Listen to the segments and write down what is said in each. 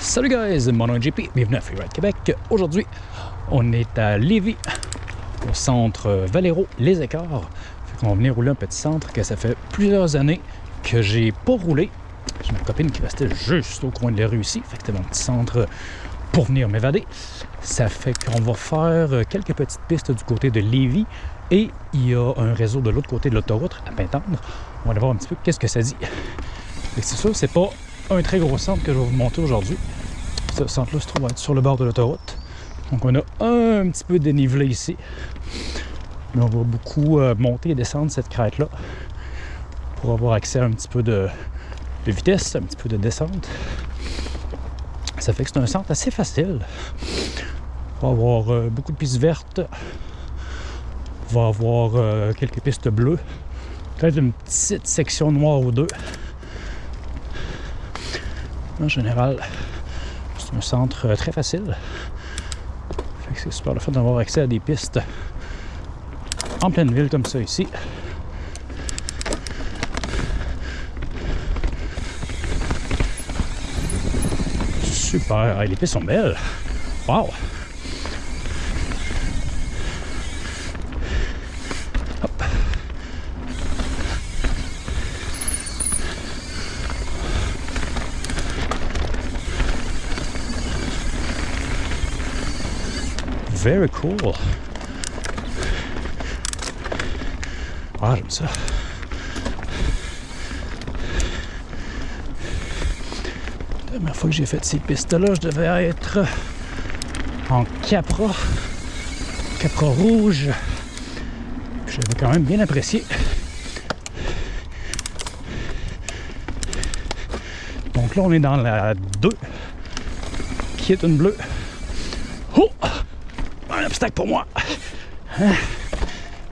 Salut guys, mon nom est JP, bienvenue à Freeride Québec. Aujourd'hui, on est à Lévis, au centre Valero Les Écarts. Qu'on va venir rouler un petit centre que ça fait plusieurs années que j'ai pas roulé. J'ai ma copine qui restait juste au coin de la rue ici, fait que c'était mon petit centre pour venir m'évader. Ça fait qu'on va faire quelques petites pistes du côté de Lévis et il y a un réseau de l'autre côté de l'autoroute à Pintendre. On va aller voir un petit peu qu'est-ce que ça dit. C'est sûr, c'est pas un très gros centre que je vais vous montrer aujourd'hui. Ce centre-là se trouve sur le bord de l'autoroute. Donc on a un petit peu dénivelé ici. Mais on va beaucoup euh, monter et descendre cette crête-là pour avoir accès à un petit peu de, de, vitesse, un petit peu de descente. Ça fait que c'est un centre assez facile. On va avoir euh, beaucoup de pistes vertes. On va avoir euh, quelques pistes bleues. Peut-être une petite section noire ou deux. En général, c'est un centre très facile. C'est super le fait d'avoir accès à des pistes en pleine ville comme ça ici. Super, les pistes sont belles. Wow! Very cool. Ça. La dernière fois que j'ai fait ces pistes-là, je devais être en Capra. Capra rouge. J'avais quand même bien apprécié. Donc là, on est dans la 2, qui est une bleue. Oh! Obstacle pour moi. Hein?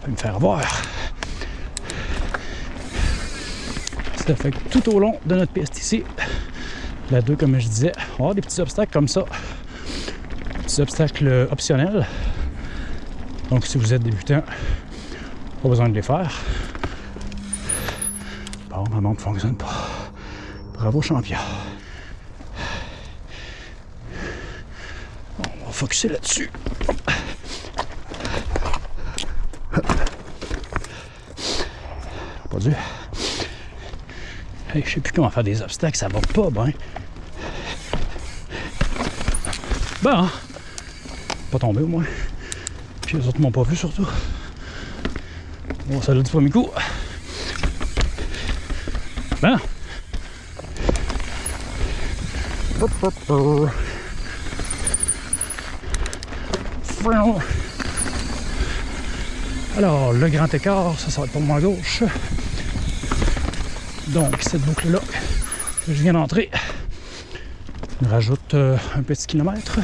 va me faire voir. Ça fait que tout au long de notre piste ici, la 2, comme je disais, on va avoir des petits obstacles comme ça. Des petits obstacles optionnels. Donc si vous êtes débutant, pas besoin de les faire. Bon, ma montre ne fonctionne pas. Bravo champion. On va focuser là-dessus. Je sais plus comment faire des obstacles, ça va pas bien. Bon, pas tombé au moins. Puis les autres m'ont pas vu surtout. Bon, ça l'a du premier coup. Ben. Alors, le grand écart, ça, ça va être pour moi à gauche. Donc, cette boucle-là que je viens d'entrer rajoute euh, un petit kilomètre.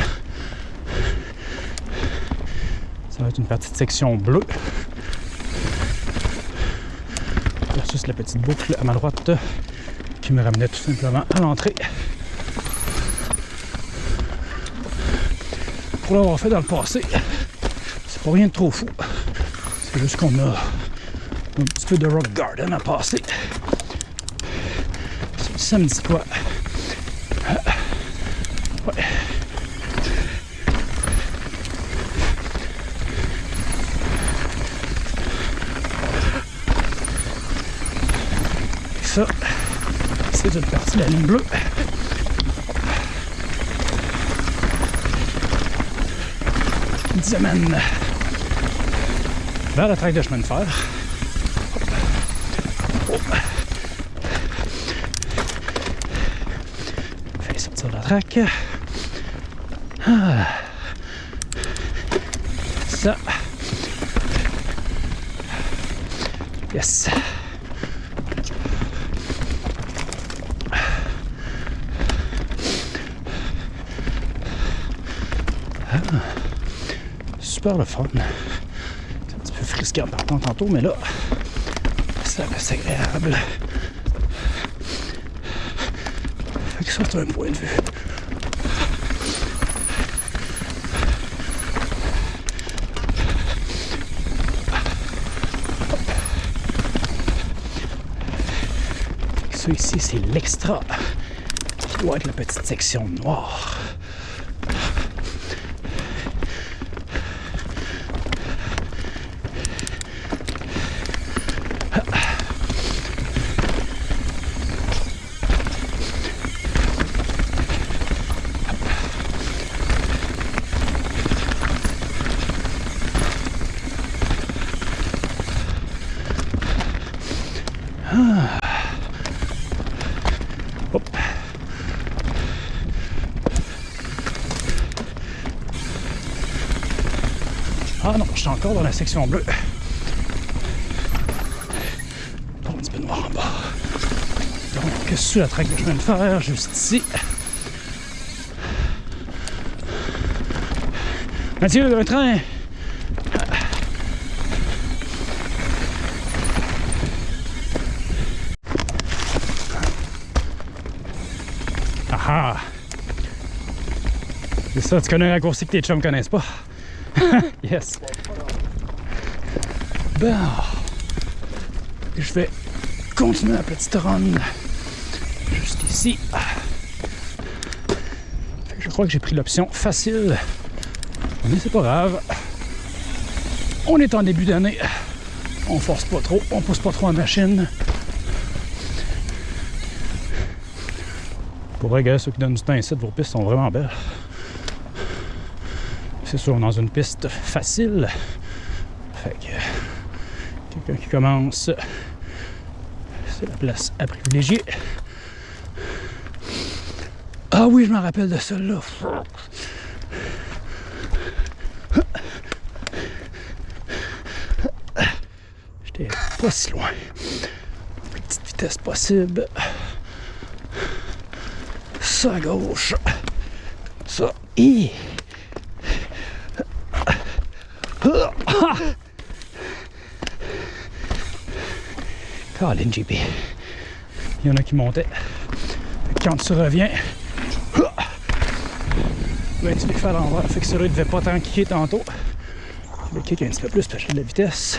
Ça va être une petite section bleue. Versus la petite boucle à ma droite qui me ramenait tout simplement à l'entrée. Pour l'avoir fait dans le passé, c'est pas rien de trop fou. C'est juste qu'on a un petit peu de rock garden à passer. Ça me dit quoi? Ouais. ça, c'est une partie de la ligne bleue. Nous amène vers la traque de chemin de fer. Fait Ah. Ça. Yes. Ah. Super le fun risqué en partant tantôt, mais là, ça reste agréable. Fait que ça, c'est un point de vue. Ça c'est l'extra doit être la petite section noire. Ah non, je suis encore dans la section bleue. Bon, un petit peu noir en bas. Donc, sur la traque que je viens de faire, juste ici? Mathieu, un train! Ah ah! C'est ça, tu connais un raccourci que tes chums connaissent pas. yes. Bon. Je vais continuer la petite run. Juste ici. Je crois que j'ai pris l'option facile. Mais c'est pas grave. On est en début d'année. On force pas trop, on pousse pas trop la machine. Pour vrai, ceux qui donnent du temps ici, vos pistes sont vraiment belles. C'est sûr, dans une piste facile. Fait que quelqu'un qui commence, c'est la place à privilégier. Ah oui, je me rappelle de celle-là. J'étais pas si loin. Petite vitesse possible. Ça à gauche. Ça. Hi. Colin JP. Il y en a qui montaient. Quand tu reviens, ben, tu les fais à l'envers. Fait que celui-là, il devait pas tant kicker tantôt. Je vais kick un petit peu plus parce que j'ai de la vitesse.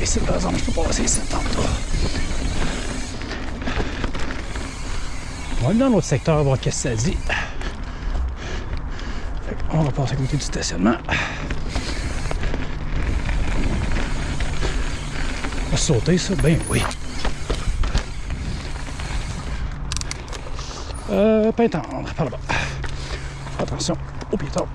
Ici, je peux passer ici. On va aller dans l'autre secteur voir qu'est-ce que ça dit. On va passer à côté du stationnement. On va sauter ça? Ben oui. Euh, pain tendre, par là-bas. Attention au piéton.